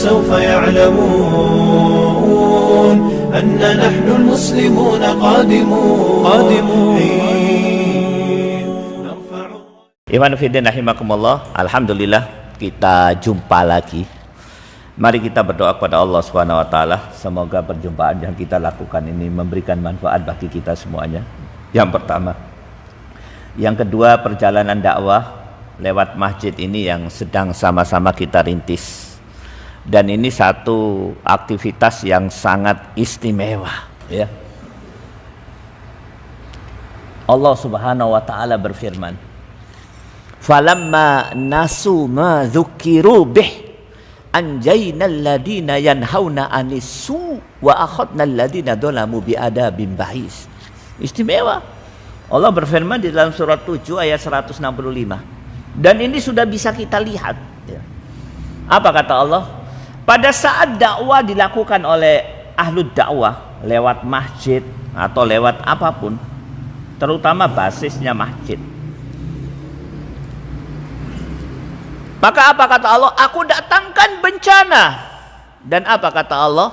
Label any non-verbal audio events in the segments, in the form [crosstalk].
فسوف يعلمون أن نحن المسلمون قادمون قادمون Iman Fidin rahimakumullah Alhamdulillah kita jumpa lagi Mari kita berdoa kepada Allah Subhanahu wa taala semoga perjumpaan yang kita lakukan ini memberikan manfaat bagi kita semuanya. Yang pertama. Yang kedua, perjalanan dakwah lewat masjid ini yang sedang sama-sama kita rintis. Dan ini satu aktivitas yang sangat istimewa, ya. Allah Subhanahu wa taala berfirman, "Falamma nasu ma dzukiru bih" anjayna alladina yanhauna anisu wa akhadna alladina dolamu biadabim ba'is istimewa Allah berfirman di dalam surat 7 ayat 165 dan ini sudah bisa kita lihat ya. apa kata Allah pada saat dakwah dilakukan oleh ahlu dakwah lewat masjid atau lewat apa pun terutama basisnya masjid Maka apa kata Allah? Aku datangkan bencana. Dan apa kata Allah?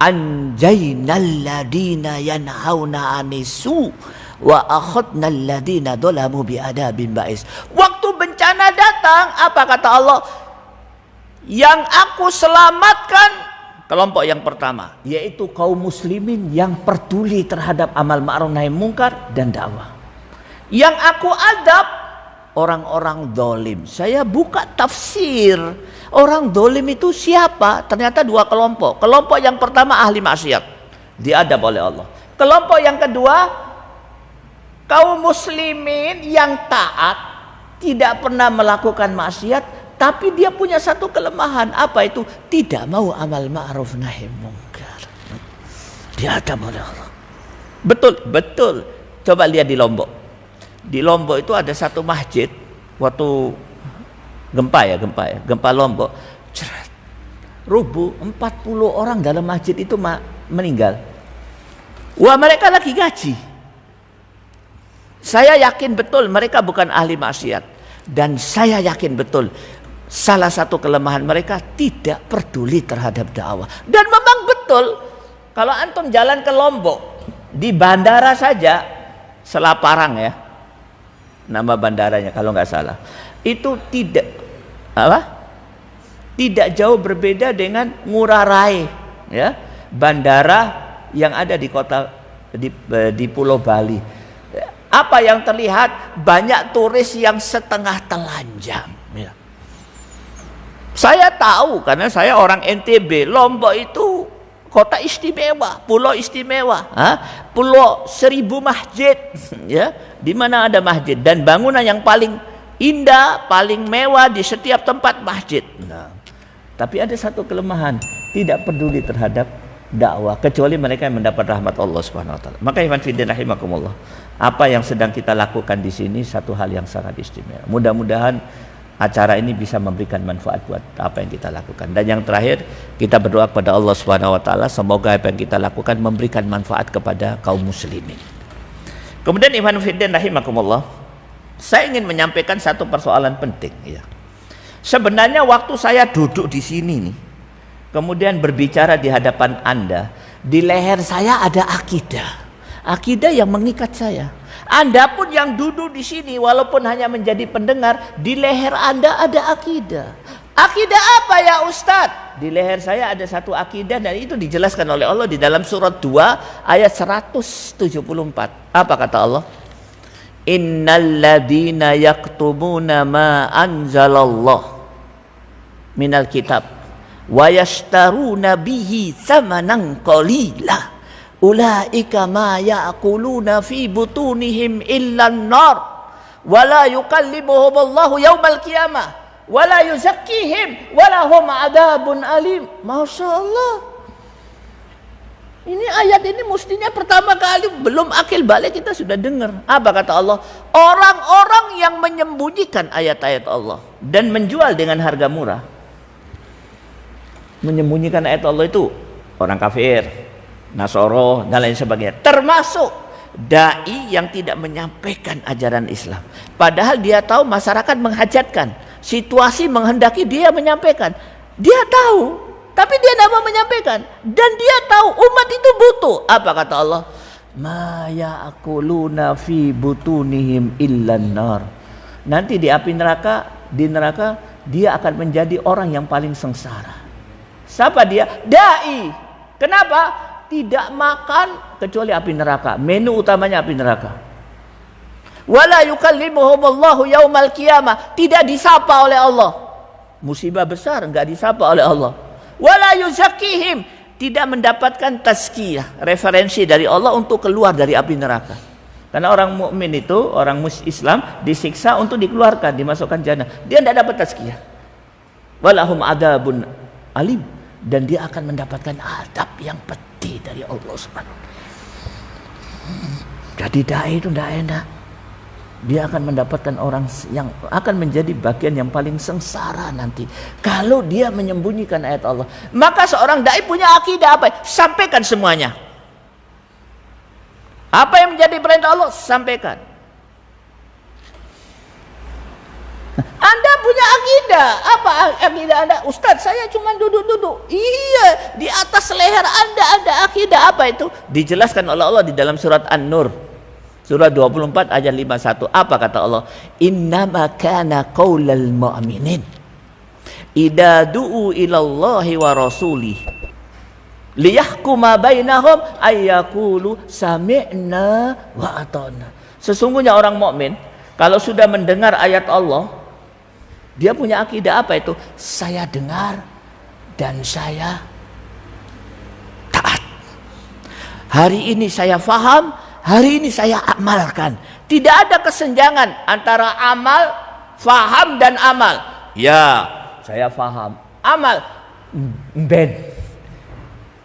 Anjainal ladina yanhauna anisu wa akhadnal ladina dolamu biadabin ba'is. Waktu bencana datang, apa kata Allah? Yang aku selamatkan kelompok yang pertama, yaitu kaum muslimin yang peduli terhadap amal ma'ruf nahi mungkar dan dakwah. Yang aku adab orang-orang dolim. Saya buka tafsir. Orang dolim itu siapa? Ternyata dua kelompok. Kelompok yang pertama ahli maksiat. Diadab oleh Allah. Kelompok yang kedua kaum muslimin yang taat. Tidak pernah melakukan maksiat. Tapi dia punya satu kelemahan. Apa itu? Tidak mau amal ma'ruf nahi mungkar. Diadab oleh Allah. Betul, betul. Coba lihat di Lombok di Lombok itu ada satu masjid waktu gempa ya gempa ya gempa Lombok cerat rubuh 40 orang dalam masjid itu meninggal wah mereka lagi gaji saya yakin betul mereka bukan ahli maksiat dan saya yakin betul salah satu kelemahan mereka tidak peduli terhadap dakwah. Dan memang betul kalau antum jalan ke Lombok di bandara saja Selaparang ya nama bandaranya kalau nggak salah itu tidak apa? Tidak jauh berbeda dengan Ngurah Rai ya bandara yang ada di kota di, di Pulau Bali. Apa yang terlihat? Banyak turis yang setengah telanjang ya. Saya tahu karena saya orang NTB Lombok itu kota istimewa, pulau istimewa, ha? pulau seribu masjid, [laughs] ya, di mana ada masjid dan bangunan yang paling indah, paling mewah di setiap tempat masjid. Nah, tapi ada satu kelemahan, tidak peduli terhadap dakwah kecuali mereka yang mendapat rahmat Allah Subhanahu wa taala. Maka iman fillah rahimakumullah. Apa yang sedang kita lakukan di sini satu hal yang sangat istimewa. Mudah-mudahan acara ini bisa memberikan manfaat buat apa yang kita lakukan. Dan yang terakhir, kita berdoa kepada Allah Subhanahu wa taala semoga apa yang kita lakukan memberikan manfaat kepada kaum muslimin. Kemudian Iman Fiddin rahimakumullah, saya ingin menyampaikan satu persoalan penting ya. Sebenarnya waktu saya duduk di sini nih, kemudian berbicara di hadapan Anda, di leher saya ada akidah. Akidah yang mengikat saya. Anda pun yang duduk di sini walaupun hanya menjadi pendengar, di leher Anda ada akidah. Akidah apa ya Ustadz? Di leher saya ada satu akidah dan itu dijelaskan oleh Allah di dalam surat 2 ayat 174. Apa kata Allah? Innal ladina yaktubuna ma anzalallah minal kitab wa yashtaruna bihi samanan qalila ulaika ma ya'kuluna fi butunihim illa an-nar wa la yukallimuhum Allah yaumal qiyamah wa la yuzakkihim wa lahum adabun alim Masya Allah ini ayat ini mestinya pertama kali belum akil balik kita sudah dengar. Apa kata Allah? Orang-orang yang menyembunyikan ayat-ayat Allah dan menjual dengan harga murah. Menyembunyikan ayat Allah itu orang kafir, Nasoro dan lain sebagainya termasuk dai yang tidak menyampaikan ajaran Islam padahal dia tahu masyarakat menghajatkan Situasi menghendaki dia menyampaikan. Dia tahu, tapi dia tidak mau menyampaikan. Dan dia tahu umat itu butuh. Apa kata Allah? Ma ya'kuluna fi butunihim illan. Nanti di api neraka, di neraka dia akan menjadi orang yang paling sengsara. Siapa dia? Dai. Kenapa? Tidak makan kecuali api neraka. Menu utamanya api neraka. Wala yukallimuhumullahu yaumal qiyamah. Tidak disapa oleh Allah. Musibah besar enggak disapa oleh Allah. Wala yuzakihim. Tidak mendapatkan tazkiyah, referensi dari Allah untuk keluar dari api neraka. Karena orang mukmin itu, orang Islam disiksa untuk dikeluarkan, dimasukkan jannah. Dia tidak dapat tazkiyah. Walahum adabun alim dan dia akan mendapatkan adab yang pedih dari Allah Subhanahu Jadi dai itu tidak enak. Dia akan mendapatkan orang yang akan menjadi bagian yang paling sengsara nanti. Kalau dia menyembunyikan ayat Allah. Maka seorang dai punya akidah apa? Sampaikan semuanya. Apa yang menjadi perintah Allah? Sampaikan. Anda punya akidah. Apa akidah Anda? Ustadz, saya cuma duduk-duduk. Iya, di atas leher Anda ada akidah. Apa itu? Dijelaskan oleh Allah di dalam surat An-Nur. Surah 24 ayat 51. Apa kata Allah? Innama kana qaulal mu'minin idza du'u ilallahi wa rasulih liyahkuma bainahum ayyakulu sami'na wa ata'na. Sesungguhnya orang mukmin kalau sudah mendengar ayat Allah dia punya akidah apa itu? Saya dengar dan saya taat. Hari ini saya faham, Hari ini saya amalkan. Tidak ada kesenjangan antara amal, faham dan amal. Ya, saya faham. Amal, ben.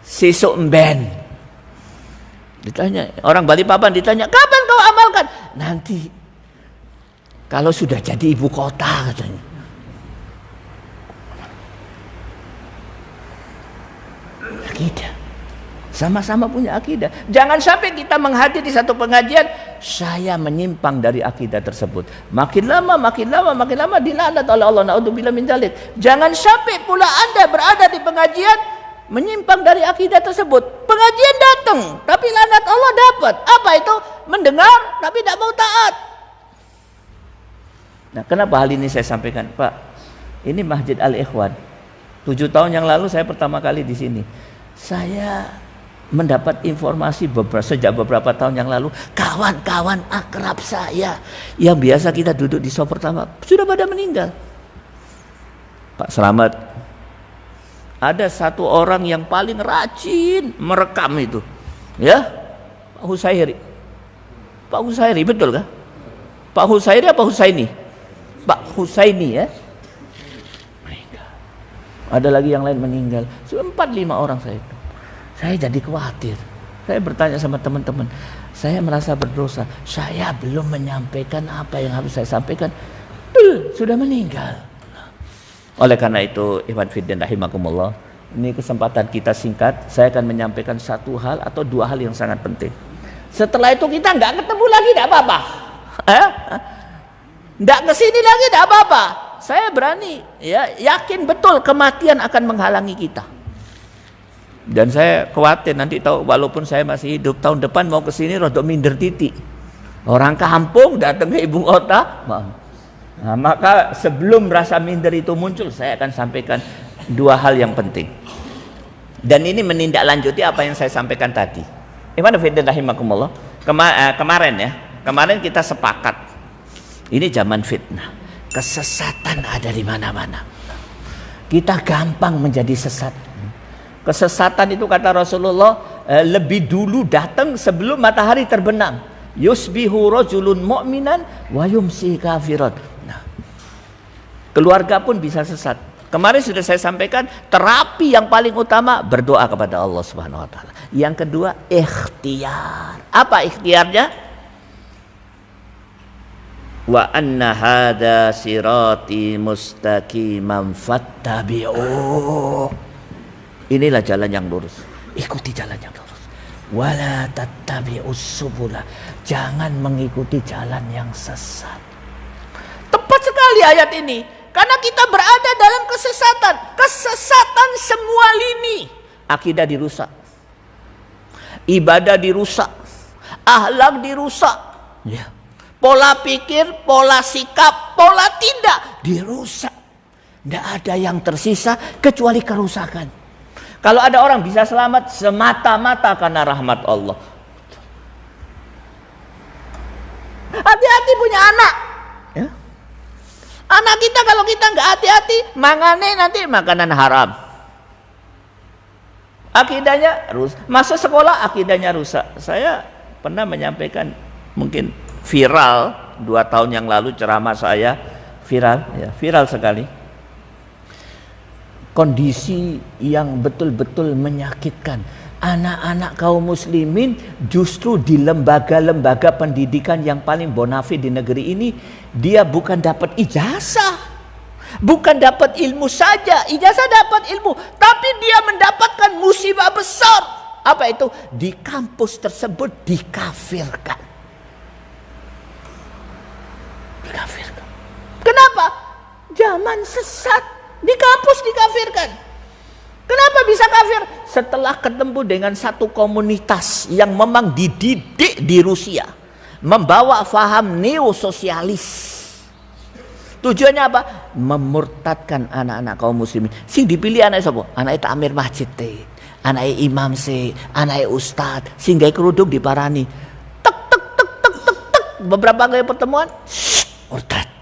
Sisuk ben. Ditanya, orang Bali Papan ditanya, kapan kau amalkan? Nanti. Kalau sudah jadi ibu kota katanya. Akidah. Sama-sama punya akidah. Jangan sampai kita menghadiri satu pengajian, saya menyimpang dari akidah tersebut. Makin lama, makin lama, makin lama dilaknat oleh Allah. Naudzubillah min dzalik. Jangan sampai pula Anda berada di pengajian menyimpang dari akidah tersebut. Pengajian datang, tapi lanat Allah dapat. Apa itu? Mendengar tapi tidak mau taat. Nah, kenapa hal ini saya sampaikan, Pak? Ini Masjid Al Ikhwan. Tujuh tahun yang lalu saya pertama kali di sini. Saya mendapat informasi beberapa, sejak beberapa tahun yang lalu kawan-kawan akrab saya yang biasa kita duduk di sofa pertama sudah pada meninggal. Pak Selamat ada satu orang yang paling rajin merekam itu ya? Pak Husairi. Pak Husairi betul kah? Pak Husairi apa Husaini? Pak Husaini ya ada lagi yang lain meninggal empat lima orang saya itu saya jadi khawatir. Saya bertanya sama teman-teman, saya merasa berdosa. Saya belum menyampaikan apa yang harus saya sampaikan. Tuh, sudah meninggal. Oleh karena itu, Iwan Fiddin rahimakumullah, ini kesempatan kita singkat. Saya akan menyampaikan satu hal atau dua hal yang sangat penting. Setelah itu kita nggak ketemu lagi, tidak apa-apa. Eh? Nggak ke sini lagi, tidak apa-apa. Saya berani, ya yakin betul kematian akan menghalangi kita. Dan saya khawatir nanti tahu walaupun saya masih hidup tahun depan mau ke sini rodok minder titik. Orang kampung datang ke ibu kota. Nah, maka sebelum rasa minder itu muncul saya akan sampaikan dua hal yang penting. Dan ini menindaklanjuti apa yang saya sampaikan tadi. Iman Fidin rahimakumullah. Kema eh, kemarin ya, kemarin kita sepakat. Ini zaman fitnah. Kesesatan ada di mana-mana. Kita gampang menjadi sesat Kesesatan itu kata Rasulullah eh, lebih dulu datang sebelum matahari terbenam. Yusbihu rajulun mu'minan wa yumsi kafirat. Nah, keluarga pun bisa sesat. Kemarin sudah saya sampaikan terapi yang paling utama berdoa kepada Allah Subhanahu wa taala. Yang kedua ikhtiar. Apa ikhtiarnya? Wa anna hadza sirati mustaqiman fattabi'uh. Inilah jalan yang lurus. Ikuti jalan yang lurus. Wala tattabi'us subula. Jangan mengikuti jalan yang sesat. Tepat sekali ayat ini. Karena kita berada dalam kesesatan. Kesesatan semua lini. Akidah dirusak. Ibadah dirusak. Ahlak dirusak. Ya. Pola pikir, pola sikap, pola tindak dirusak. Tidak ada yang tersisa kecuali kerusakan. Kalau ada orang bisa selamat semata-mata karena rahmat Allah. Hati-hati punya anak. Ya. Anak kita kalau kita nggak hati-hati, mangane nanti makanan haram. Akidahnya rusak. Masuk sekolah akidahnya rusak. Saya pernah menyampaikan mungkin viral dua tahun yang lalu ceramah saya viral, ya viral sekali kondisi yang betul-betul menyakitkan. Anak-anak kaum muslimin justru di lembaga-lembaga pendidikan yang paling bonafit di negeri ini dia bukan dapat ijazah. Bukan dapat ilmu saja, ijazah dapat ilmu, tapi dia mendapatkan musibah besar. Apa itu? Di kampus tersebut. Dikafirkan. Kenapa? Zaman sesat di kampus dikafirkan. Kenapa bisa kafir? Setelah ketemu dengan satu komunitas yang memang dididik di Rusia. Membawa faham neososialis. Tujuannya apa? Memurtadkan anak-anak kaum muslimin. Sing dipilih anak siapa? Anak itu Amir Masjid te. Anak imam se, anak ustad, sehingga kerudung diparani. Tek tek tek tek tek tek. Beberapa kali pertemuan, murtad.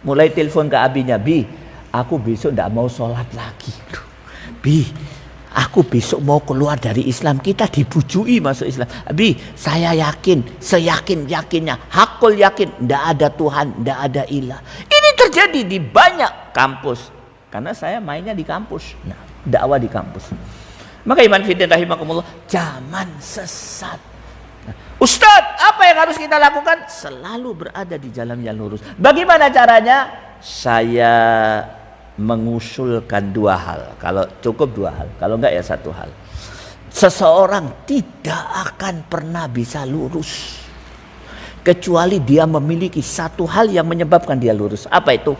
Mulai telepon ke abinya, Bi, aku besok tidak mau sholat lagi. Bi, aku besok mau keluar dari Islam. Kita dibujui masuk Islam. Bi, saya yakin, seyakin-yakinnya, hakul yakin, tidak ada Tuhan, tidak ada ilah. Ini terjadi di banyak kampus. Karena saya mainnya di kampus. Nah, dakwah di kampus. Maka iman fidin rahimakumullah, zaman sesat. Ustadz, apa yang harus kita lakukan? Selalu berada di jalan yang lurus. Bagaimana caranya? Saya mengusulkan dua hal. Kalau cukup dua hal, kalau enggak ya satu hal. Seseorang tidak akan pernah bisa lurus kecuali dia memiliki satu hal yang menyebabkan dia lurus. Apa itu?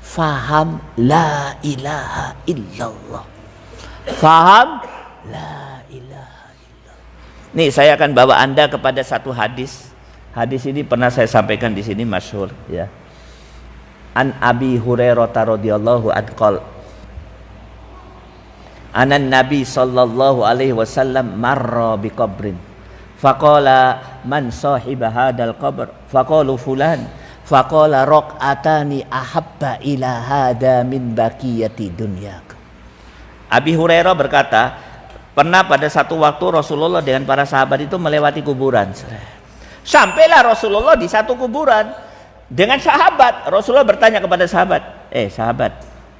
Faham la ilaha illallah. Faham la. Nih saya akan bawa Anda kepada satu hadis. Hadis ini pernah saya sampaikan di sini masyhur ya. An Abi Hurairah radhiyallahu anhu Anan Nabi sallallahu alaihi wasallam marra bi qabrin. Faqala man sahiba hadal qabr? Faqalu fulan. Faqala raq'atani ahabba ila hada min baqiyati dunyak Abi Hurairah berkata pernah pada satu waktu Rasulullah dengan para sahabat itu melewati kuburan. Sampailah Rasulullah di satu kuburan dengan sahabat. Rasulullah bertanya kepada sahabat eh sahabat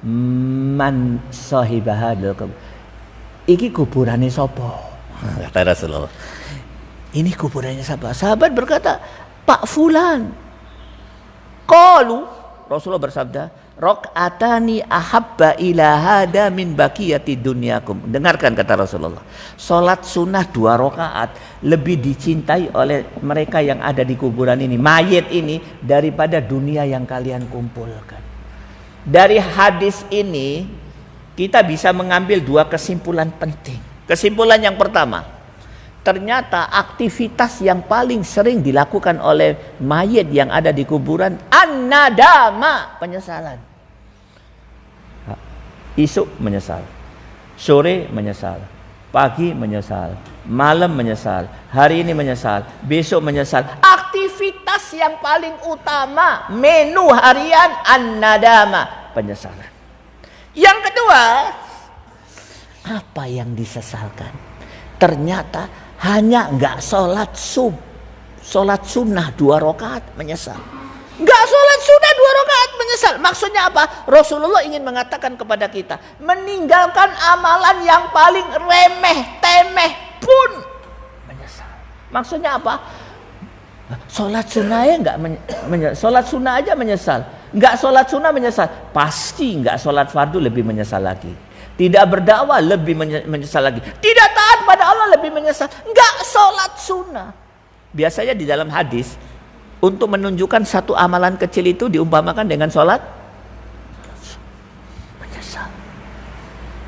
man sahibahadul iki kuburannya sopo [laughs] kata Rasulullah. Ini kuburannya siapa? Sahabat berkata Pak Fulan. Kalu Rasulullah bersabda Rok'atani ahabba ila hada min bakiyati dunyakum. Dengarkan kata Rasulullah. Salat sunnah dua rakaat lebih dicintai oleh mereka yang ada di kuburan ini, mayat ini daripada dunia yang kalian kumpulkan. Dari hadis ini kita bisa mengambil dua kesimpulan penting. Kesimpulan yang pertama, ternyata aktivitas yang paling sering dilakukan oleh mayat yang ada di kuburan an-nadama penyesalan. Isuk menyesal sore menyesal pagi menyesal malam menyesal hari ini menyesal besok menyesal. Aktivitas yang paling utama menu harian an-nadama penyesalan. Yang kedua apa yang disesalkan? Ternyata hanya nggak sholat sub, sholat sunnah dua rakaat menyesal. Nggak sholat sunnah dua rakaat menyesal. Maksudnya apa? Rasulullah ingin mengatakan kepada kita, meninggalkan amalan yang paling remeh, temeh pun menyesal. Maksudnya apa? Sholat sunnah ya nggak menyesal. Sholat sunnah aja menyesal. Nggak sholat sunnah menyesal. Pasti nggak sholat fardu lebih menyesal lagi. Tidak berdakwah lebih menyesal lagi. Tidak taat pada Allah lebih menyesal. Enggak sholat sunnah. Biasanya di dalam hadis untuk menunjukkan satu amalan kecil itu diumpamakan dengan sholat? Menyesal.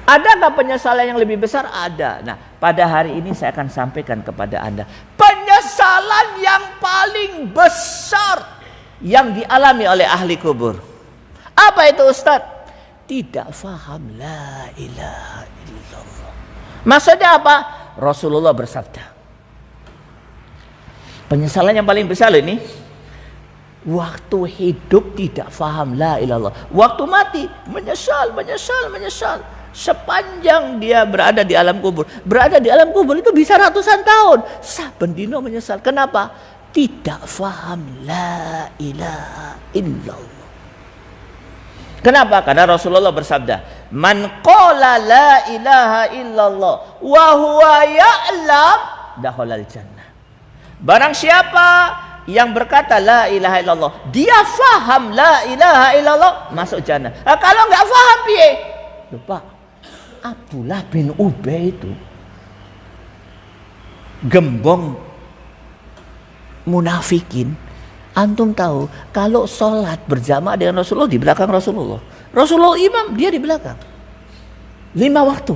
Adakah penyesalan yang lebih besar? Ada. Nah, pada hari ini saya akan sampaikan kepada Anda. Penyesalan yang paling besar yang dialami oleh ahli kubur. Apa itu Ustadz? Tidak faham la ilaha illallah. Maksudnya apa? Rasulullah bersabda. Penyesalan yang paling besar ini waktu hidup tidak faham la ilallah. Waktu mati menyesal, menyesal, menyesal. Sepanjang dia berada di alam kubur, berada di alam kubur itu bisa ratusan tahun. Saben dino menyesal. Kenapa? Tidak faham la ilaha illallah. Kenapa? Karena Rasulullah bersabda, "Man qala la ilaha illallah wa huwa ya'lam dakhalal jannah." Barang siapa yang berkata la ilaha illallah, dia faham la ilaha illallah, masuk jannah. Nah, kalau nggak faham piye? Lupa. Abdullah bin Ubay itu gembong munafikin. Antum tahu kalau sholat berjamaah dengan Rasulullah di belakang Rasulullah. Rasulullah imam, dia di belakang. Lima waktu.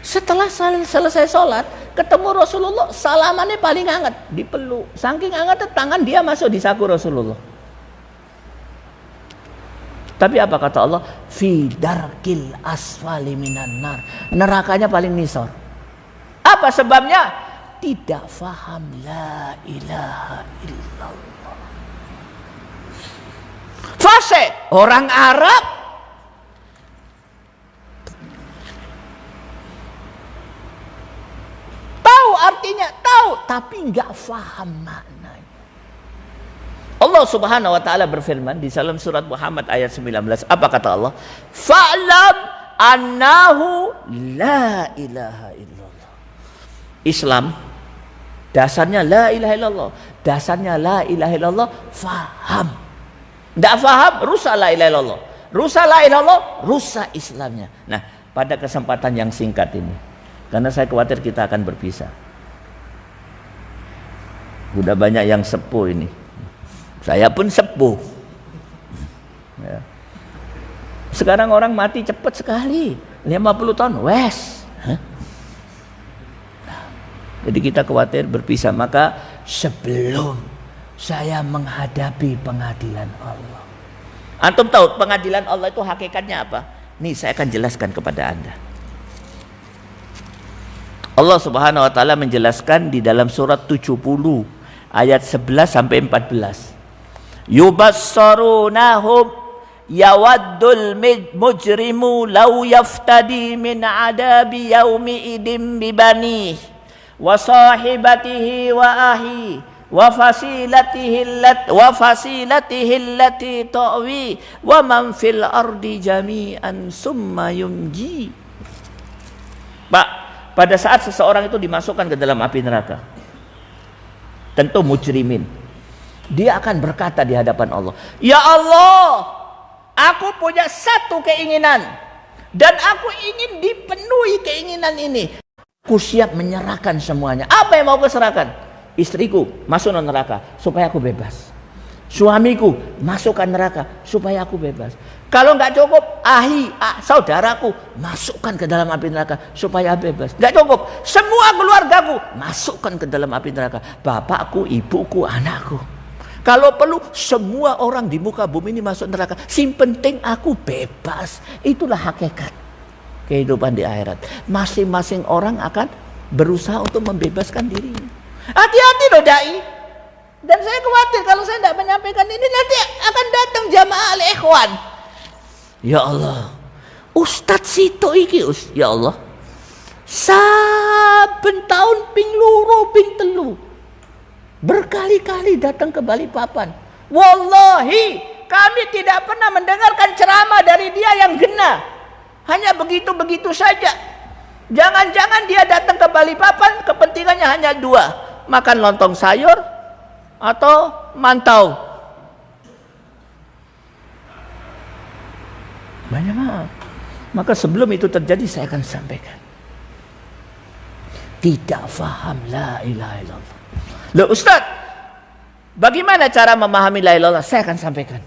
Setelah selesai sholat, ketemu Rasulullah, salamannya paling hangat, dipeluk. Saking hangat tangan dia masuk di saku Rasulullah. Tapi apa kata Allah? Fi darkil asfali minan nar. Nerakanya paling nisor. Apa sebabnya? Tidak faham la ilaha illallah. Fase orang Arab artinya tahu tapi nggak faham maknanya. Allah Subhanahu wa taala berfirman di dalam surat Muhammad ayat 19. Apa kata Allah? Fa'lam annahu la ilaha illallah. Islam dasarnya la ilaha illallah. Dasarnya la ilaha illallah faham. Tidak faham rusak la ilaha illallah. Rusak la ilaha illallah, rusak Islamnya. Nah, pada kesempatan yang singkat ini karena saya khawatir kita akan berpisah. Sudah banyak yang sepuh ini. Saya pun sepuh. Ya. Sekarang orang mati cepat sekali. 50 tahun, wes. Nah, jadi kita khawatir berpisah. Maka sebelum saya menghadapi pengadilan Allah. Antum tahu pengadilan Allah itu hakikatnya apa? Nih saya akan jelaskan kepada anda. Allah subhanahu wa ta'ala menjelaskan di dalam surat 70 ayat 11 sampai 14 yubassarunahum yawaddul mujrimu law yaftadi min adabi yaumi idim bibani wa sahibatihi wa ahi wa fasilatihi allat wa fasilatihi allati ta'wi wa man fil ardi jami'an summa yunji Pak pada saat seseorang itu dimasukkan ke dalam api neraka tentu mujrimin. Dia akan berkata di hadapan Allah, "Ya Allah, aku punya satu keinginan dan aku ingin dipenuhi keinginan ini. Aku siap menyerahkan semuanya. Apa yang mau aku serahkan? Istriku masuk neraka supaya aku bebas. Suamiku masukkan neraka supaya aku bebas. Kalau nggak cukup, ahi, ah, saudaraku masukkan ke dalam api neraka supaya bebas. Nggak cukup, semua keluargaku masukkan ke dalam api neraka. Bapakku, ibuku, anakku. Kalau perlu semua orang di muka bumi ini masuk neraka. Sim penting aku bebas. Itulah hakikat kehidupan di akhirat. Masing-masing orang akan berusaha untuk membebaskan dirinya. Hati-hati loh dai. Dan saya khawatir kalau saya tidak menyampaikan ini nanti akan datang jamaah al-ikhwan Ya Allah. Ustadz Sito iki. Ya Allah. Saben tahun ping luru ping telu. Berkali-kali datang ke Balikpapan. Wallahi kami tidak pernah mendengarkan ceramah dari dia yang gena. Hanya begitu-begitu saja. Jangan-jangan dia datang ke Balikpapan kepentingannya hanya dua. Makan lontong sayur atau mantau. Banyak maaf. Maka sebelum itu terjadi saya akan sampaikan. Tidak faham la ilaha illallah. Loh Ustaz, Bagaimana cara memahami la ilaha illallah? Saya akan sampaikan.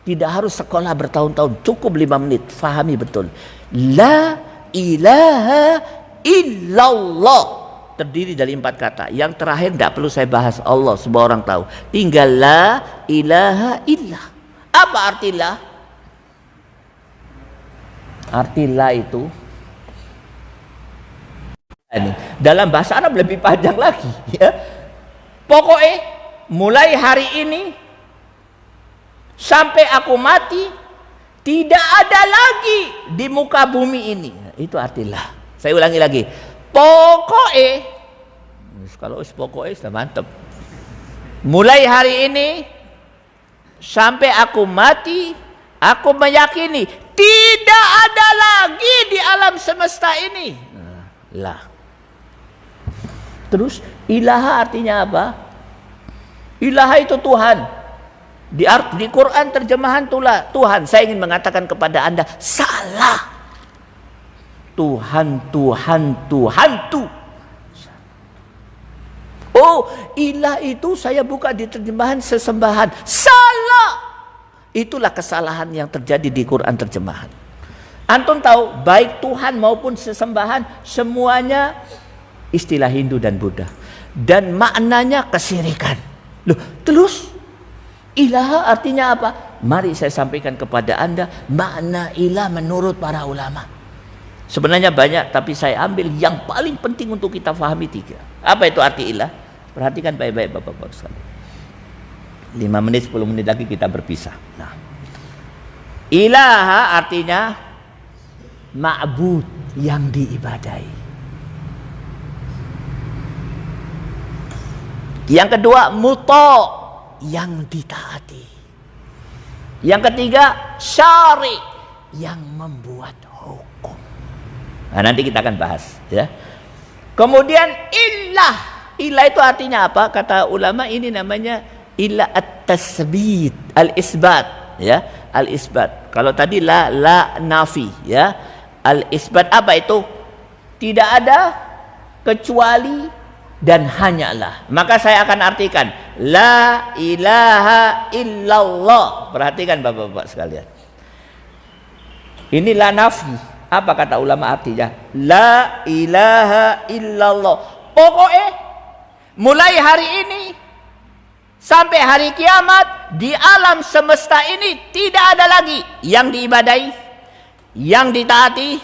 Tidak harus sekolah bertahun-tahun, cukup lima menit, fahami betul. La ilaha illallah terdiri dari empat kata. Yang terakhir tidak perlu saya bahas Allah, semua orang tahu. Tinggal la ilaha illah. Apa arti la? Arti la itu ini dalam bahasa Arab lebih panjang lagi ya. Pokoknya mulai hari ini sampai aku mati tidak ada lagi di muka bumi ini. Itu artilah. Saya ulangi lagi. Pokoknya kalau pokoknya sudah mantap mulai hari ini sampai aku mati aku meyakini tidak ada lagi di alam semesta ini. Lah. Terus ilaha artinya apa? Ilaha itu Tuhan. Di, di Quran terjemahan tulah Tuhan. Saya ingin mengatakan kepada Anda, salah. Tuhan, Tuhan, Tuhan tu. Oh, ilah itu saya buka di terjemahan sesembahan. Salah. Itulah kesalahan yang terjadi di Quran terjemahan. Antum tahu, baik Tuhan maupun sesembahan semuanya istilah Hindu dan Buddha. Dan maknanya kesirikan. Loh, terus ilaha artinya apa? Mari saya sampaikan kepada Anda makna ilah menurut para ulama. Sebenarnya banyak tapi saya ambil yang paling penting untuk kita fahami tiga. Apa itu arti ilah? Perhatikan baik-baik Bapak-bapak sekalian. 5 menit 10 menit lagi kita berpisah. Nah. Ilaha artinya ma'bud yang diibadai. Yang kedua, muto yang ditaati. Yang ketiga, syari yang membuat hukum. Nah, nanti kita akan bahas ya. Kemudian ilah. Ilah itu artinya apa? Kata ulama ini namanya ilah at-tasbit, al-isbat ya, al-isbat. Kalau tadi la la nafi ya. Al-isbat apa itu? Tidak ada kecuali dan hanyalah. Maka saya akan artikan la ilaha illallah. Perhatikan Bapak-bapak sekalian. Ini la nafi. Apa kata ulama artinya? La ilaha illallah. Pokoknya mulai hari ini sampai hari kiamat di alam semesta ini tidak ada lagi yang diibadai, yang ditaati,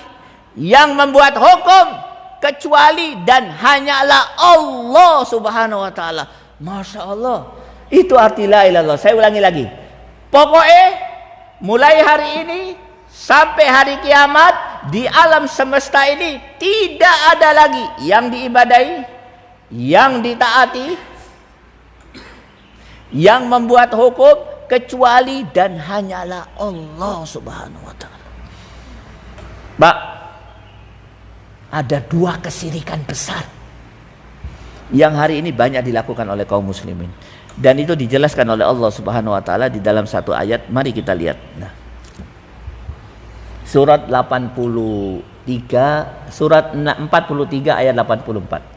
yang membuat hukum kecuali dan hanyalah Allah Subhanahu wa taala. Masya Allah. Itu arti la ilallah. Saya ulangi lagi. Pokoknya mulai hari ini sampai hari kiamat di alam semesta ini tidak ada lagi yang diibadai, yang ditaati, yang membuat hukum kecuali dan hanyalah Allah Subhanahu wa taala. Pak, ada dua kesirikan besar. Yang hari ini banyak dilakukan oleh kaum muslimin. Dan itu dijelaskan oleh Allah Subhanahu wa taala di dalam satu ayat. Mari kita lihat. Nah. Surat 83 surat 43 ayat 84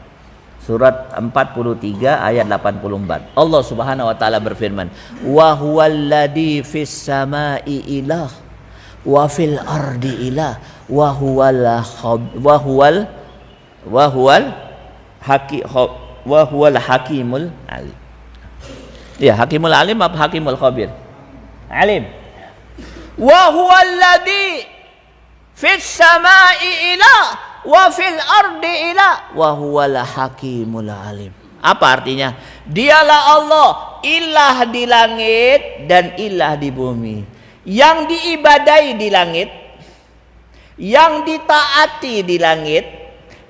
surat 43 ayat 84 Allah Subhanahu wa taala berfirman wa huwallazi fis samai ilah wa fil ardi ilah wa huwal wa huwal wa huwal haki wa huwal hakimul alim. Ya hakimul alim apa hakimul khabir? Alim. Wa huwal ladhi fis samai ila wa fil ardi ila. Wa huwal hakimul alim. Apa artinya? Dialah Allah ilah di langit dan ilah di bumi. Yang diibadai di langit, yang ditaati di langit,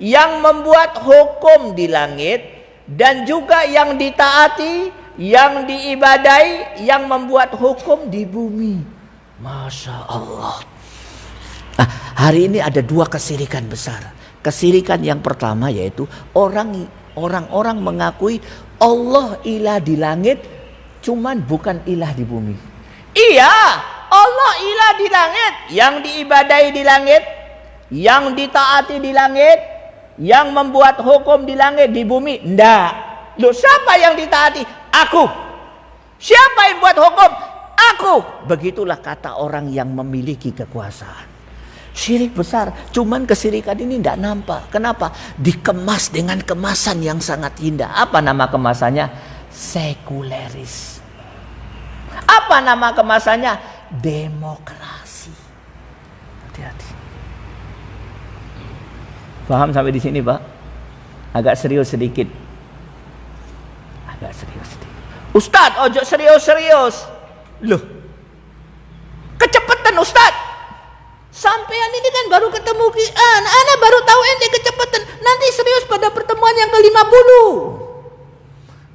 yang membuat hukum di langit, dan juga yang ditaati, yang diibadai, yang membuat hukum di bumi. Masya Allah. Nah, hari ini ada dua kesirikan besar. Kesirikan yang pertama yaitu orang orang-orang mengakui Allah ilah di langit, cuman bukan ilah di bumi. Iya, Allah ilah di langit, yang diibadai di langit, yang ditaati di langit, yang membuat hukum di langit di bumi. Ndak. Loh siapa yang ditaati? Aku. Siapa yang buat hukum? Aku. Begitulah kata orang yang memiliki kekuasaan. Syirik besar, cuman kesirikan ini tidak nampak. Kenapa? Dikemas dengan kemasan yang sangat indah. Apa nama kemasannya? Sekuleris. Apa nama kemasannya? Demokrasi. Hati-hati. Paham sampai di sini, Pak? Agak serius sedikit. Agak serius sedikit. Ustadz, ojo serius-serius. Loh, kecepatan Ustadz. Sampean ini kan baru ketemu Kian, Ana baru tahu ente kecepatan. Nanti serius pada pertemuan yang ke-50.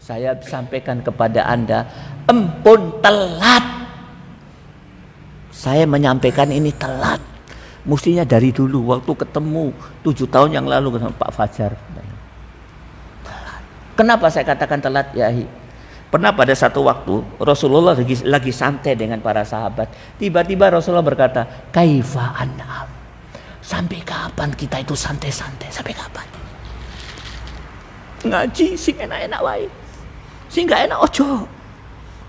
Saya sampaikan kepada Anda, empun telat. Saya menyampaikan ini telat. Mestinya dari dulu waktu ketemu tujuh tahun yang lalu dengan Pak Fajar. Kenapa saya katakan telat ya? Pernah pada satu waktu Rasulullah lagi, lagi santai dengan para sahabat. Tiba-tiba Rasulullah berkata, Kaifa an'am. Sampai kapan kita itu santai-santai? Sampai kapan? Ngaji sing enak-enak wae. Sing gak enak ojo.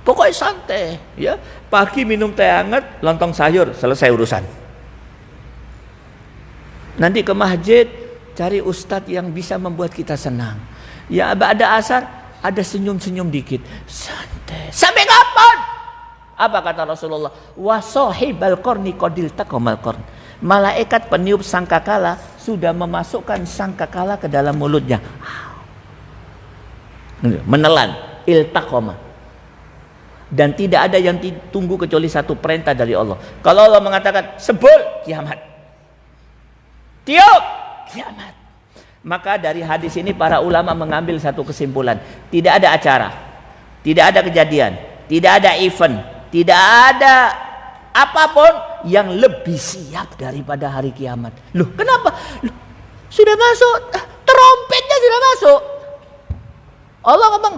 Pokoknya santai, ya. Pagi minum teh hangat, lontong sayur, selesai urusan. Nanti ke masjid cari ustadz yang bisa membuat kita senang. Ya ada asar ada senyum-senyum dikit. Santai. Sampai kapan? Apa kata Rasulullah? Wasohibal korni kodil takomal. Malaikat peniup sangkakala sudah memasukkan sangkakala ke dalam mulutnya. Menelan iltakoma. Dan tidak ada yang ditunggu kecuali satu perintah dari Allah. Kalau Allah mengatakan sebul kiamat. Tiup kiamat. Maka dari hadis ini para ulama mengambil satu kesimpulan. Tidak ada acara. Tidak ada kejadian. Tidak ada event. Tidak ada apa pun yang lebih siap daripada hari kiamat. Loh kenapa? Loh, sudah masuk. Terompetnya sudah masuk. Allah ngomong.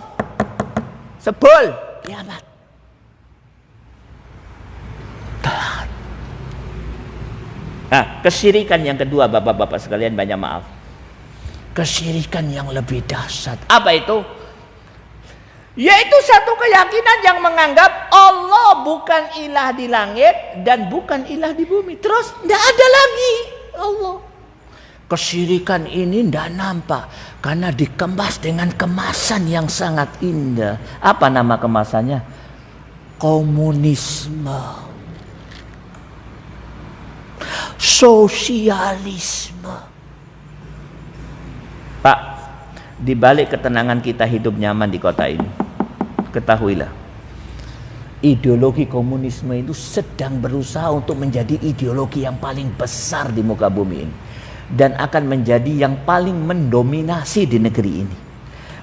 Sebul kiamat. Nah, kesyirikan yang kedua Bapak-bapak sekalian banyak maaf kesyirikan yang lebih dahsyat. Apa itu? Yaitu satu keyakinan yang menganggap Allah bukan ilah di langit dan bukan ilah di bumi. Terus tidak ada lagi Allah. Kesyirikan ini tidak nampak karena dikemas dengan kemasan yang sangat indah. Apa nama kemasannya? Komunisme. Sosialisme Pak, di balik ketenangan kita hidup nyaman di kota ini, ketahuilah, ideologi komunisme itu sedang berusaha untuk menjadi ideologi yang paling besar di muka bumi ini. Dan akan menjadi yang paling mendominasi di negeri ini.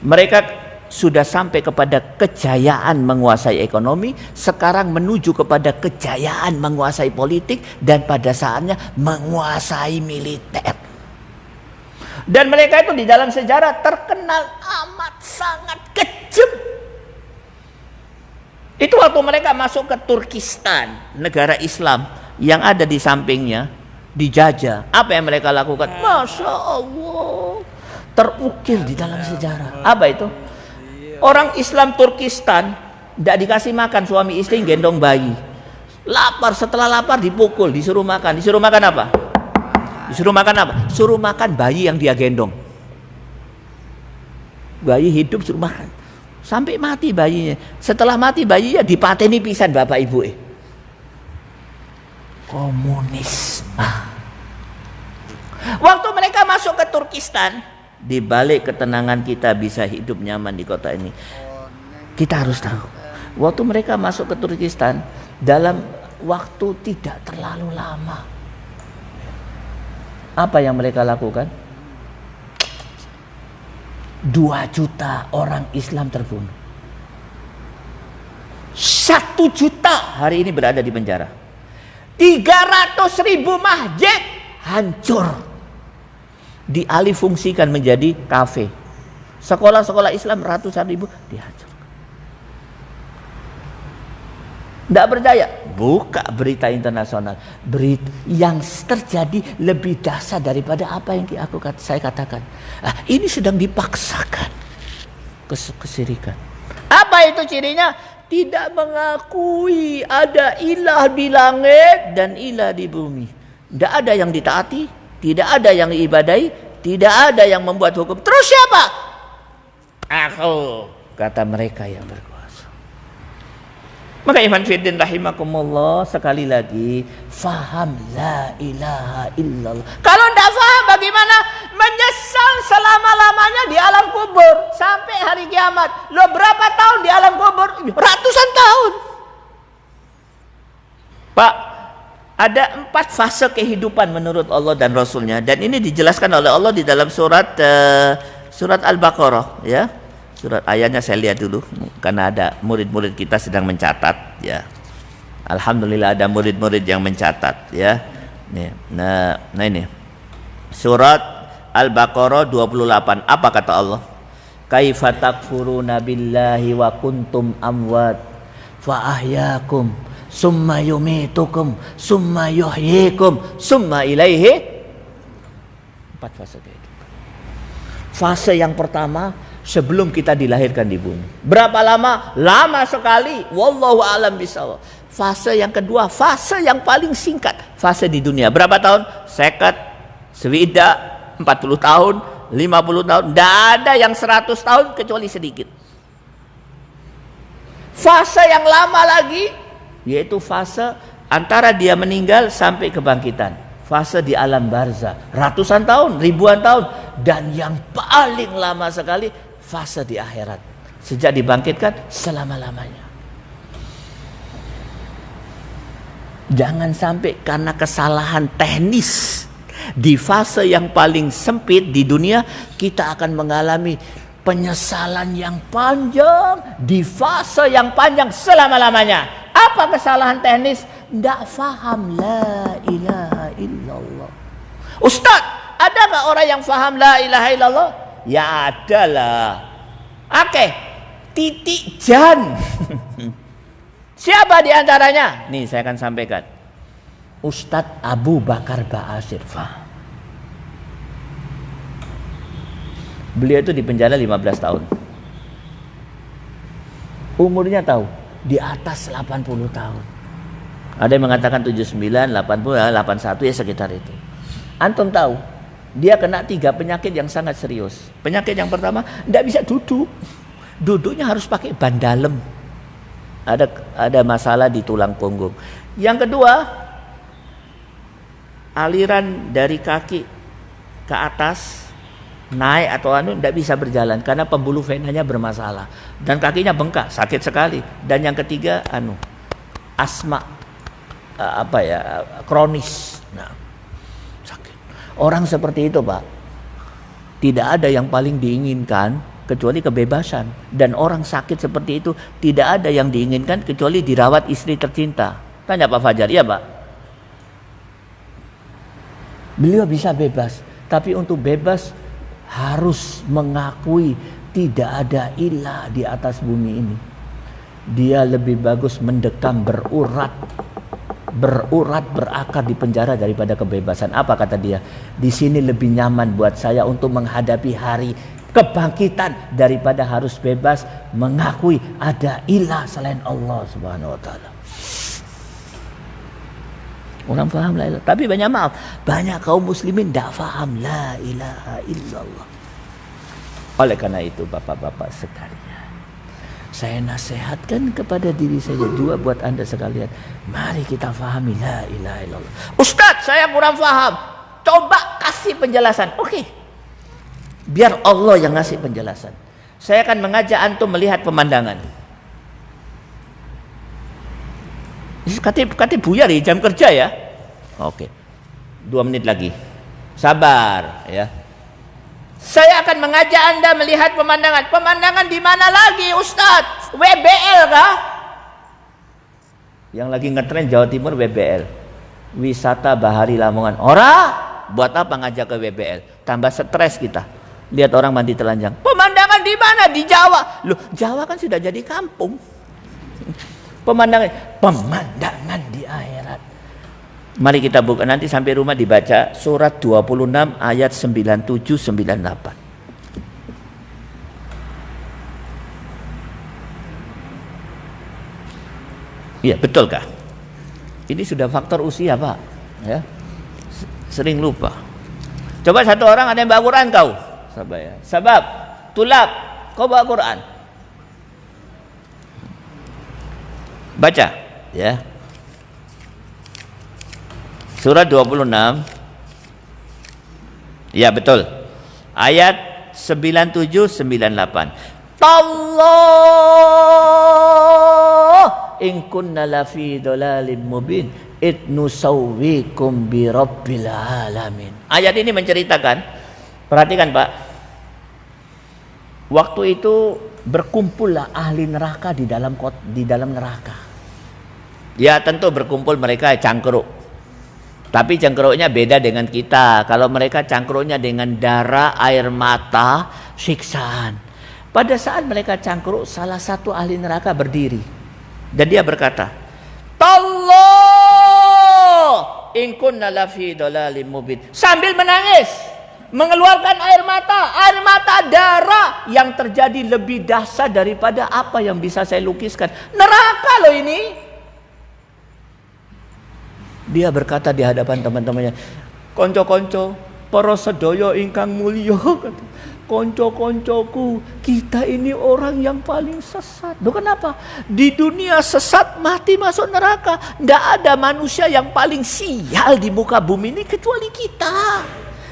Mereka sudah sampai kepada kejayaan menguasai ekonomi, sekarang menuju kepada kejayaan menguasai politik, dan pada saatnya menguasai militer. Dan mereka itu di dalam sejarah terkenal amat sangat kejam. Itu waktu mereka masuk ke Turkistan, negara Islam yang ada di sampingnya, dijajah. Apa yang mereka lakukan? Masya Allah. Terukir di dalam sejarah. Apa itu? Orang Islam Turkistan tidak dikasih makan suami istri gendong bayi. Lapar, setelah lapar dipukul, disuruh makan. Disuruh makan apa? Disuruh makan apa? Suruh makan bayi yang dia gendong. Bayi hidup suruh makan. Sampai mati bayinya. Setelah mati bayinya dipateni pisan bapak ibu eh. Komunisme. Waktu mereka masuk ke Turkistan, di balik ketenangan kita bisa hidup nyaman di kota ini. Kita harus tahu, waktu mereka masuk ke Turkistan dalam waktu tidak terlalu lama apa yang mereka lakukan? Dua juta orang Islam terbunuh. Satu juta hari ini berada di penjara. Tiga ratus ribu masjid hancur. Dialih fungsikan menjadi kafe. Sekolah-sekolah Islam ratusan ribu dihancur. Tidak percaya? Buka berita internasional. Berita yang terjadi lebih dahsyat daripada apa yang aku saya katakan. Nah, ini sedang dipaksakan kes kesirikan. Apa itu cirinya? tidak mengakui ada ilah di langit dan ilah di bumi. Tidak ada yang ditaati, tidak ada yang diibadai, tidak ada yang membuat hukum. Terus siapa? Aku, kata mereka yang berkuasa. Maka iman fiddin rahimakumullah sekali lagi faham la ilaha illallah. Kalau tidak faham bagaimana menyesal selama-lamanya di alam kubur sampai hari kiamat. Lo berapa tahun di alam kubur? Ratusan tahun. Pak, ada empat fase kehidupan menurut Allah dan Rasulnya. Dan ini dijelaskan oleh Allah di dalam surat uh, surat Al-Baqarah ya. Surat ayatnya saya lihat dulu karena ada murid-murid kita sedang mencatat ya. Alhamdulillah ada murid-murid yang mencatat ya. Nah nah ini. Surat Al-Baqarah 28 apa kata Allah? Kaifa wa kuntum amwat fa ahyakum summa yumitukum summa yuhyikum summa ilaihi empat fase itu fase yang pertama sebelum kita dilahirkan di bumi. Berapa lama? Lama sekali. Wallahu alam bisawab. Fase yang kedua, fase yang paling singkat, fase di dunia. Berapa tahun? Seket, swida, 40 tahun, 50 tahun. Tidak ada yang 100 tahun kecuali sedikit. Fase yang lama lagi, yaitu fase antara dia meninggal sampai kebangkitan. Fase di alam barza, ratusan tahun, ribuan tahun. Dan yang paling lama sekali, fase di akhirat. Sejak dibangkitkan selama-lamanya. Jangan sampai karena kesalahan teknis di fase yang paling sempit di dunia kita akan mengalami penyesalan yang panjang di fase yang panjang selama-lamanya. Apa kesalahan teknis? Tidak faham la ilaha illallah. Ustadz, ada nggak orang yang faham la ilaha illallah? Ya ada lah. Oke, titik jan. [laughs] Siapa di antaranya? Nih saya akan sampaikan. Ustadz Abu Bakar Ba'asir. Beliau itu di penjara 15 tahun. Umurnya tahu di atas 80 tahun. Ada yang mengatakan 79, 80, 81 ya sekitar itu. Antum tahu dia kena tiga penyakit yang sangat serius. Penyakit yang pertama, tidak bisa duduk. Duduknya harus pakai ban dalam. Ada ada masalah di tulang punggung. Yang kedua, aliran dari kaki ke atas naik atau anu tidak bisa berjalan karena pembuluh venanya bermasalah dan kakinya bengkak sakit sekali dan yang ketiga anu asma eh, apa ya kronis nah Orang seperti itu, Pak, tidak ada yang paling diinginkan kecuali kebebasan. Dan orang sakit seperti itu tidak ada yang diinginkan kecuali dirawat istri tercinta. Tanya Pak Fajar, iya Pak? Beliau bisa bebas, tapi untuk bebas harus mengakui tidak ada ilah di atas bumi ini. Dia lebih bagus mendekam berurat berurat berakar di penjara daripada kebebasan. Apa kata dia? Di sini lebih nyaman buat saya untuk menghadapi hari kebangkitan daripada harus bebas mengakui ada ilah selain Allah Subhanahu wa taala. Orang paham la. Tapi banyak maaf, banyak kaum muslimin tidak faham la ilaha illallah. Oleh karena itu bapak-bapak sekalian saya nasihatkan kepada diri saya juga buat anda sekalian. Mari kita fahami la ilaha illallah. Ustadz saya kurang faham. Coba kasih penjelasan. Oke. Biar Allah yang ngasih penjelasan. Saya akan mengajak antum melihat pemandangan. Katip, katip buyar ya jam kerja ya. Oke. Dua menit lagi. Sabar ya. Saya akan mengajak Anda melihat pemandangan. Pemandangan di mana lagi Ustadz? WBL kah? Yang lagi ngetren Jawa Timur WBL. Wisata Bahari Lamongan. Ora, buat apa ngajak ke WBL? Tambah stres kita. Lihat orang mandi telanjang. Pemandangan di mana? Di Jawa. Loh, Jawa kan sudah jadi kampung. Pemandangan, pemandangan di akhirat. Mari kita buka nanti sampai rumah dibaca surat 26 ayat 97 98. Iya, betulkah? Ini sudah faktor usia, Pak. Ya. Sering lupa. Coba satu orang ada yang bawa Quran kau. Sabab ya. Sebab tulap kau bawa Quran. Baca, ya. Surat 26 Ya betul. Ayat 97 98. Allah in kunna lafi dalalim mubin id nusawwikum bi rabbil alamin. Ayat ini menceritakan perhatikan Pak. Waktu itu berkumpullah ahli neraka di dalam di dalam neraka. Ya tentu berkumpul mereka cangkruk tapi cangkruknya beda dengan kita. Kalau mereka cangkruknya dengan darah, air mata, siksaan. Pada saat mereka cangkruk, salah satu ahli neraka berdiri. Dan dia berkata, Tallah in kunna lafi mubin. Sambil menangis, mengeluarkan air mata, air mata darah yang terjadi lebih dahsyat daripada apa yang bisa saya lukiskan. Neraka loh ini. Dia berkata di hadapan teman-temannya, "Konco-konco, para sedaya ingkang mulya." [laughs] Konco-koncoku, kita ini orang yang paling sesat. Loh kenapa? Di dunia sesat mati masuk neraka. Tidak ada manusia yang paling sial di muka bumi ini kecuali kita.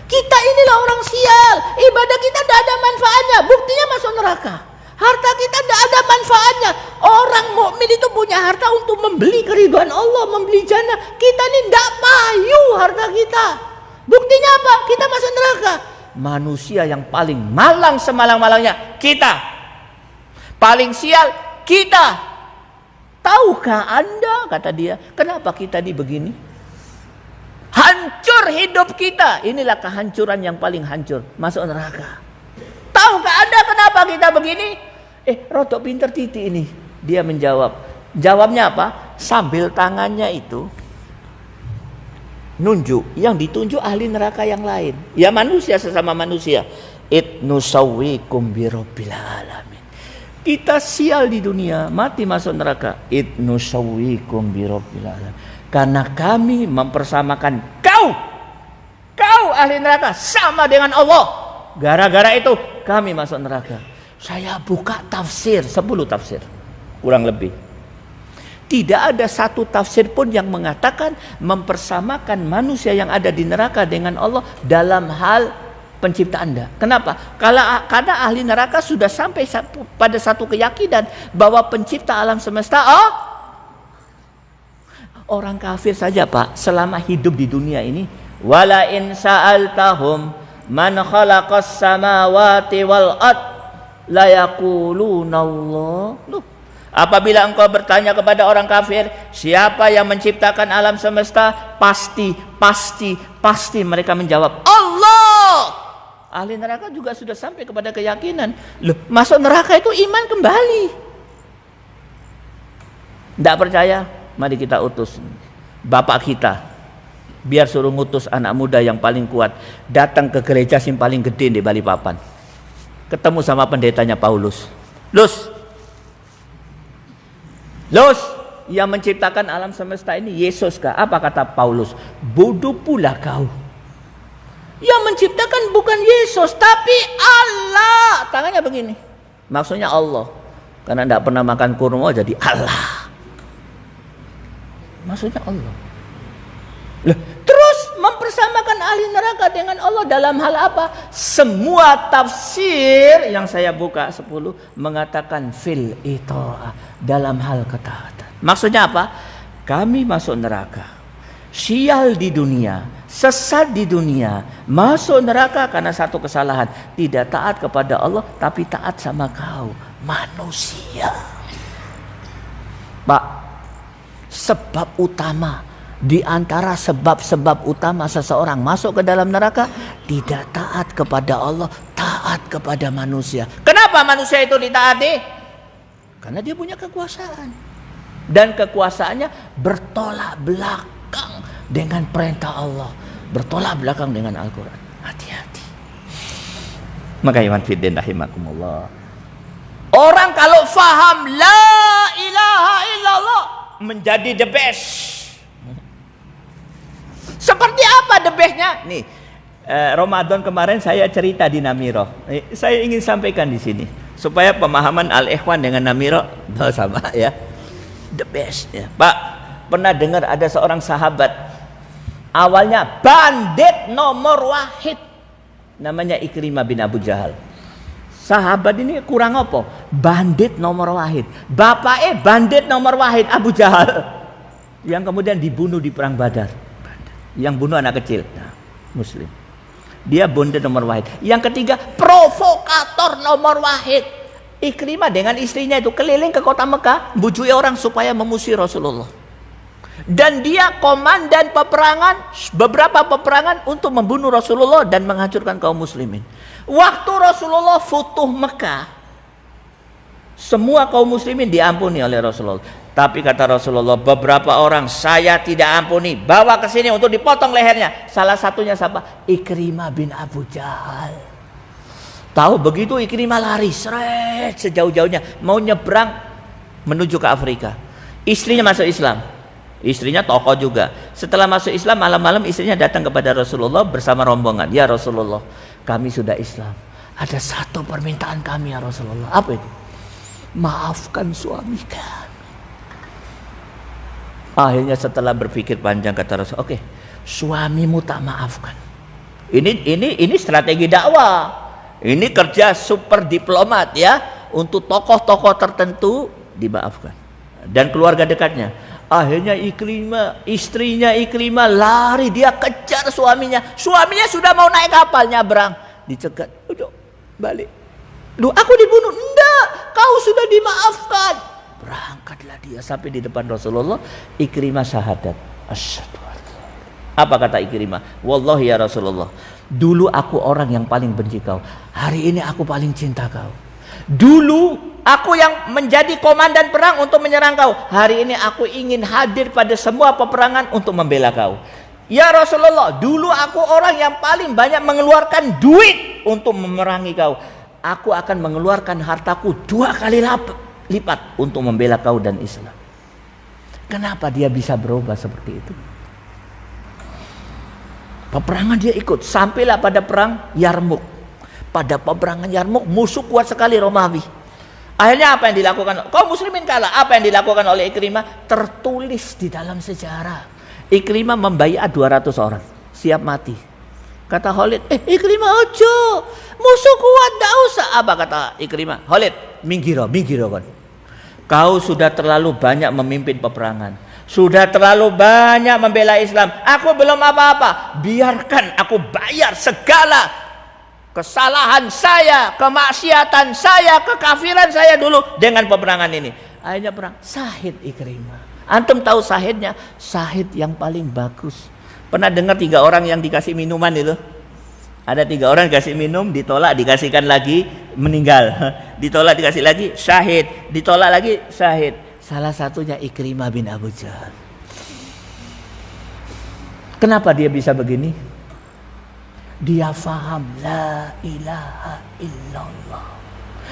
Kita inilah orang sial. Ibadah kita tidak ada manfaatnya. Buktinya masuk neraka. Harta kita tidak ada manfaatnya. Orang mukmin itu punya harta untuk membeli keriduan Allah, membeli jannah. Kita ini tidak payu harta kita. Buktinya apa? Kita masuk neraka. Manusia yang paling malang semalang-malangnya kita. Paling sial kita. Tahukah Anda kata dia, kenapa kita di begini? Hancur hidup kita. Inilah kehancuran yang paling hancur, masuk neraka. Tahukah Anda kenapa kita begini? Eh, rotok pinter titi ini. Dia menjawab. Jawabnya apa? Sambil tangannya itu nunjuk. Yang ditunjuk ahli neraka yang lain. Ya manusia sesama manusia. It nusawikum birabbil alamin. Kita sial di dunia, mati masuk neraka. It nusawikum birabbil alamin. Karena kami mempersamakan kau. Kau ahli neraka sama dengan Allah. Gara-gara itu kami masuk neraka. Saya buka tafsir, 10 tafsir. Kurang lebih. Tidak ada satu tafsir pun yang mengatakan mempersamakan manusia yang ada di neraka dengan Allah dalam hal pencipta Anda. Kenapa? Karena, ahli neraka sudah sampai pada satu keyakinan bahwa pencipta alam semesta oh orang kafir saja Pak selama hidup di dunia ini wala in sa'altahum man khalaqas samawati wal ard la Allah. Loh, apabila engkau bertanya kepada orang kafir, siapa yang menciptakan alam semesta? Pasti, pasti, pasti mereka menjawab, Allah. Ahli neraka juga sudah sampai kepada keyakinan, loh, masuk neraka itu iman kembali. Tidak percaya? Mari kita utus bapak kita biar suruh ngutus anak muda yang paling kuat datang ke gereja yang paling gede di Balikpapan ketemu sama pendetanya Paulus Lus Lus yang menciptakan alam semesta ini Yesus kah? Apa kata Paulus? Bodoh pula kau. Yang menciptakan bukan Yesus tapi Allah. Tangannya begini. Maksudnya Allah. Karena tidak pernah makan kurma jadi Allah. Maksudnya Allah. Loh, terus mempersamakan ahli neraka dengan Allah dalam hal apa? Semua tafsir yang saya buka 10 mengatakan fil itu dalam hal ketaatan. Maksudnya apa? Kami masuk neraka. Sial di dunia, sesat di dunia, masuk neraka karena satu kesalahan, tidak taat kepada Allah tapi taat sama kau, manusia. Pak, sebab utama di antara sebab-sebab utama seseorang masuk ke dalam neraka tidak taat kepada Allah, taat kepada manusia. Kenapa manusia itu ditaati? Karena dia punya kekuasaan. Dan kekuasaannya bertolak belakang dengan perintah Allah, bertolak belakang dengan Al-Qur'an. Hati-hati. Maka iman fiddin rahimakumullah. Orang kalau faham la ilaha illallah menjadi the best. Seperti apa the bestnya? Nih, eh, Ramadan kemarin saya cerita di Namiro. Eh, saya ingin sampaikan di sini supaya pemahaman Al Ikhwan dengan Namiro [laughs] oh, sama ya. The best ya. Pak, pernah dengar ada seorang sahabat awalnya bandit nomor wahid namanya Ikrimah bin Abu Jahal. Sahabat ini kurang apa? Bandit nomor wahid. Bapak eh bandit nomor wahid Abu Jahal. Yang kemudian dibunuh di perang Badar. Yang bunuh anak kecil. Nah, muslim. Dia bandit nomor wahid. Yang ketiga provokator nomor wahid. Ikrimah dengan istrinya itu keliling ke kota Mekah. Bujui orang supaya memusuhi Rasulullah. Dan dia komandan peperangan. Beberapa peperangan untuk membunuh Rasulullah dan menghancurkan kaum muslimin. Waktu Rasulullah futuh Mekah, semua kaum muslimin diampuni oleh Rasulullah. Tapi kata Rasulullah, beberapa orang saya tidak ampuni, bawa ke sini untuk dipotong lehernya. Salah satunya siapa? Ikrimah bin Abu Jahal. Tahu begitu Ikrimah lari seret sejauh-jauhnya mau nyebrang menuju ke Afrika. Istrinya masuk Islam. Istrinya tokoh juga. Setelah masuk Islam malam-malam istrinya datang kepada Rasulullah bersama rombongan. Ya Rasulullah, kami sudah Islam. Ada satu permintaan kami ya Rasulullah. Apa itu? Maafkan suami kami. Akhirnya setelah berpikir panjang kata Rasul, oke, okay, suamimu tak maafkan. Ini ini ini strategi dakwah. Ini kerja super diplomat ya untuk tokoh-tokoh tertentu dimaafkan dan keluarga dekatnya. Akhirnya Ikrimah, istrinya Ikrimah lari, dia kejar suaminya. Suaminya sudah mau naik kapalnya berang. Dicegat, udah balik. Lu aku dibunuh. Enggak, kau sudah dimaafkan. Berangkatlah dia sampai di depan Rasulullah. Ikrimah syahadat. Apa kata Ikrimah? Wallahi ya Rasulullah. Dulu aku orang yang paling benci kau. Hari ini aku paling cinta kau. Dulu Aku yang menjadi komandan perang untuk menyerang kau. Hari ini aku ingin hadir pada semua peperangan untuk membela kau. Ya Rasulullah, dulu aku orang yang paling banyak mengeluarkan duit untuk memerangi kau. Aku akan mengeluarkan hartaku dua kali lipat untuk membela kau dan Islam. Kenapa dia bisa berubah seperti itu? Peperangan dia ikut sampailah pada perang Yarmuk. Pada peperangan Yarmuk musuh kuat sekali Romawi Akhirnya apa yang dilakukan? Kau muslimin kalah. Apa yang dilakukan oleh Ikrimah? Tertulis di dalam sejarah. Ikrimah membayar 200 orang. Siap mati. Kata Khalid, eh Ikrimah ojo. Musuh kuat, tidak usah. Apa kata Ikrimah? Khalid, minggiro, minggiro kan. Kau sudah terlalu banyak memimpin peperangan. Sudah terlalu banyak membela Islam. Aku belum apa-apa. Biarkan aku bayar segala kesalahan saya, kemaksiatan saya, kekafiran saya dulu dengan peperangan ini. Akhirnya perang Sahid Ikrimah. Antum tahu sahidnya? Sahid yang paling bagus. Pernah dengar tiga orang yang dikasih minuman itu? Ada tiga orang dikasih minum, ditolak, dikasihkan lagi, meninggal. [laughs] Ditolak, dikasih lagi, syahid. Ditolak lagi, syahid. Salah satunya Ikrimah bin Abu Jahal. Kenapa dia bisa begini? Dia faham la ilaha illallah.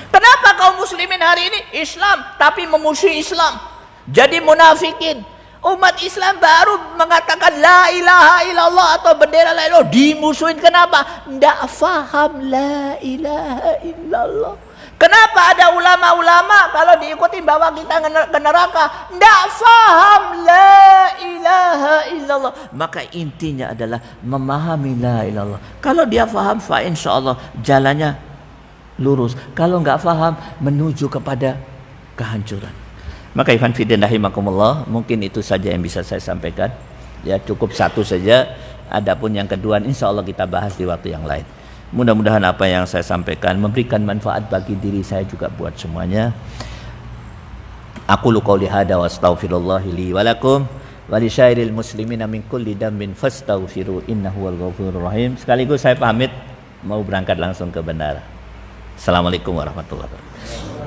Kenapa kaum muslimin hari ini Islam tapi memusuhi Islam? Jadi munafikin. Umat Islam baru mengatakan la ilaha illallah atau bendera la ilaha dimusuhin kenapa? Tidak faham la ilaha illallah. Kenapa ada ulama-ulama kalau diikuti bawa kita ke neraka? Tidak faham la ilaha illallah. Maka intinya adalah memahami la ilallah. Kalau dia faham, fa insya Allah jalannya lurus. Kalau nggak faham, menuju kepada kehancuran. Maka Ivan Fidin rahimakumullah, mungkin itu saja yang bisa saya sampaikan. Ya cukup satu saja. Adapun yang kedua, insya Allah kita bahas di waktu yang lain. Mudah-mudahan apa yang saya sampaikan memberikan manfaat bagi diri saya juga buat semuanya. Aku luka lihada wa astaghfirullah li walakum wa li syairil muslimina min kulli dambin fastaghfiru innahu wal ghafurur rahim. Sekaligus saya pamit mau berangkat langsung ke bandara. Assalamualaikum warahmatullahi wabarakatuh.